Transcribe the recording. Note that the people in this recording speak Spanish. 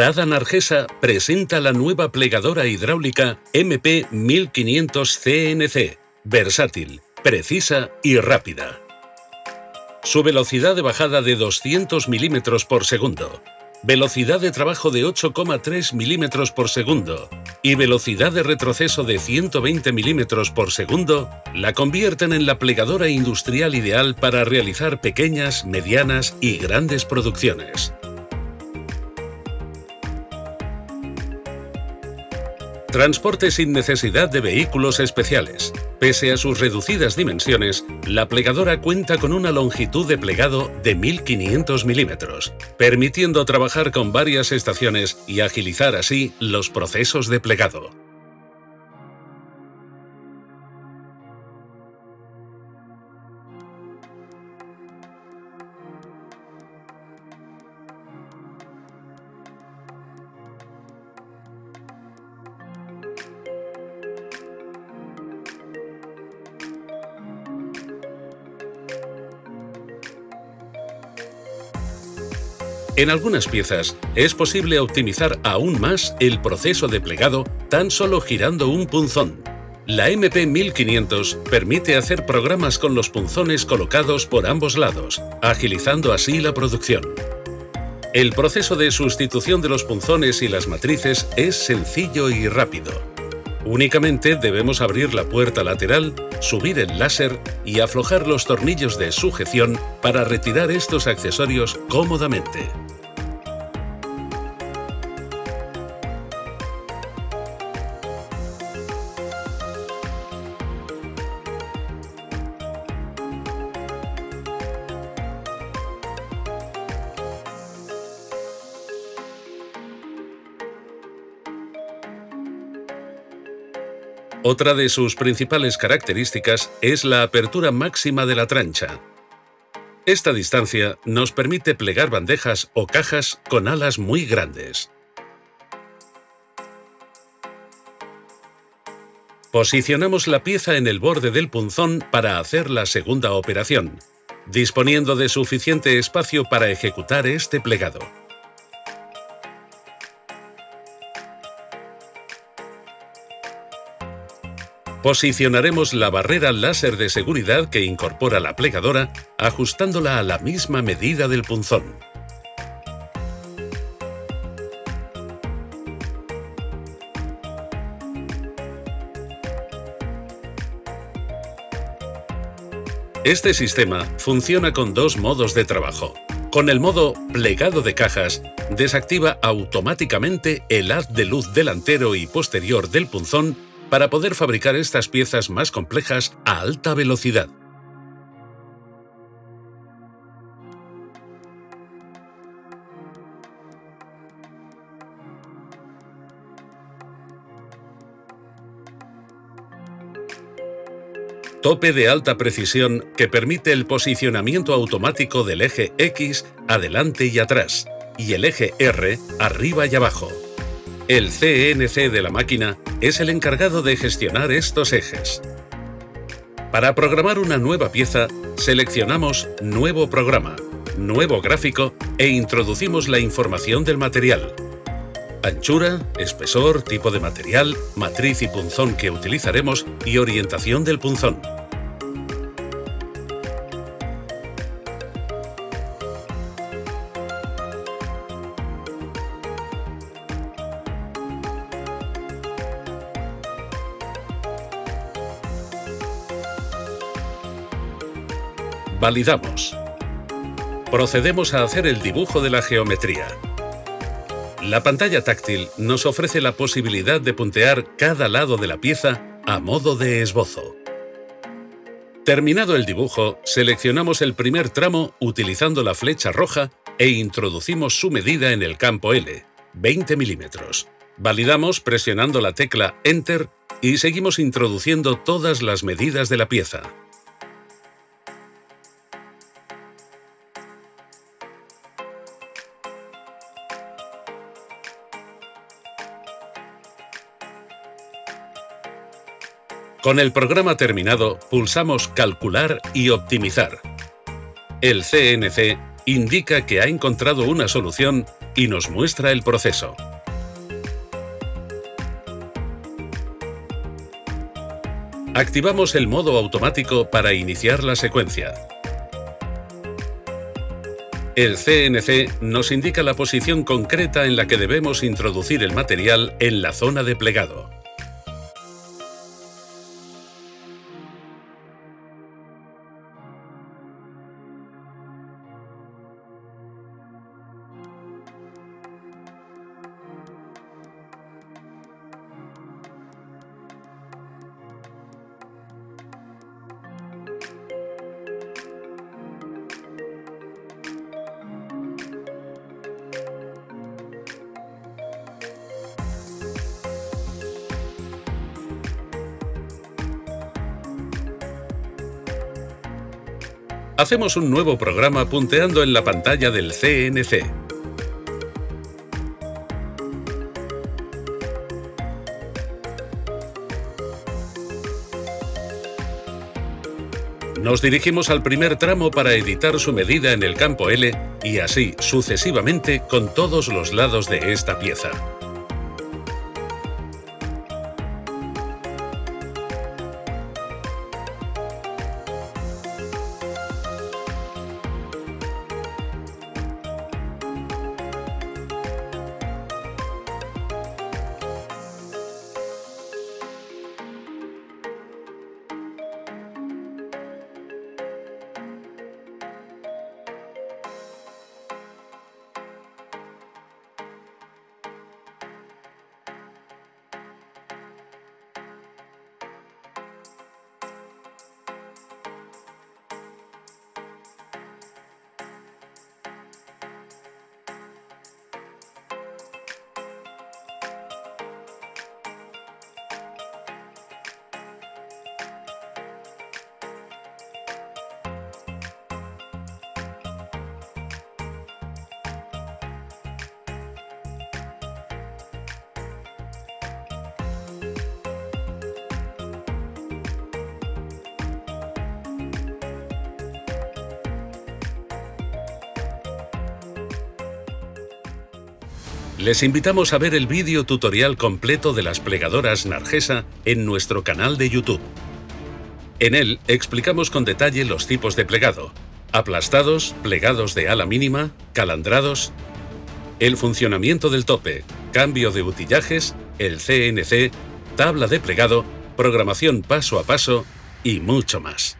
Prada Nargesa presenta la nueva plegadora hidráulica MP 1500 CNC, versátil, precisa y rápida. Su velocidad de bajada de 200 milímetros por segundo, velocidad de trabajo de 8,3 milímetros por segundo y velocidad de retroceso de 120 milímetros por segundo la convierten en la plegadora industrial ideal para realizar pequeñas, medianas y grandes producciones. Transporte sin necesidad de vehículos especiales. Pese a sus reducidas dimensiones, la plegadora cuenta con una longitud de plegado de 1500 milímetros, permitiendo trabajar con varias estaciones y agilizar así los procesos de plegado. En algunas piezas es posible optimizar aún más el proceso de plegado tan solo girando un punzón. La MP1500 permite hacer programas con los punzones colocados por ambos lados, agilizando así la producción. El proceso de sustitución de los punzones y las matrices es sencillo y rápido. Únicamente debemos abrir la puerta lateral, subir el láser y aflojar los tornillos de sujeción para retirar estos accesorios cómodamente. Otra de sus principales características es la apertura máxima de la trancha. Esta distancia nos permite plegar bandejas o cajas con alas muy grandes. Posicionamos la pieza en el borde del punzón para hacer la segunda operación, disponiendo de suficiente espacio para ejecutar este plegado. Posicionaremos la barrera láser de seguridad que incorpora la plegadora, ajustándola a la misma medida del punzón. Este sistema funciona con dos modos de trabajo. Con el modo plegado de cajas, desactiva automáticamente el haz de luz delantero y posterior del punzón para poder fabricar estas piezas más complejas a alta velocidad. Tope de alta precisión que permite el posicionamiento automático del eje X adelante y atrás y el eje R arriba y abajo. El CNC de la máquina es el encargado de gestionar estos ejes. Para programar una nueva pieza, seleccionamos Nuevo programa, Nuevo gráfico e introducimos la información del material. Anchura, espesor, tipo de material, matriz y punzón que utilizaremos y orientación del punzón. Validamos. Procedemos a hacer el dibujo de la geometría. La pantalla táctil nos ofrece la posibilidad de puntear cada lado de la pieza a modo de esbozo. Terminado el dibujo, seleccionamos el primer tramo utilizando la flecha roja e introducimos su medida en el campo L, 20 milímetros. Validamos presionando la tecla Enter y seguimos introduciendo todas las medidas de la pieza. Con el programa terminado, pulsamos Calcular y Optimizar. El CNC indica que ha encontrado una solución y nos muestra el proceso. Activamos el modo automático para iniciar la secuencia. El CNC nos indica la posición concreta en la que debemos introducir el material en la zona de plegado. Hacemos un nuevo programa punteando en la pantalla del CNC. Nos dirigimos al primer tramo para editar su medida en el campo L y así sucesivamente con todos los lados de esta pieza. Les invitamos a ver el vídeo tutorial completo de las plegadoras Nargesa en nuestro canal de YouTube. En él explicamos con detalle los tipos de plegado, aplastados, plegados de ala mínima, calandrados, el funcionamiento del tope, cambio de utillajes, el CNC, tabla de plegado, programación paso a paso y mucho más.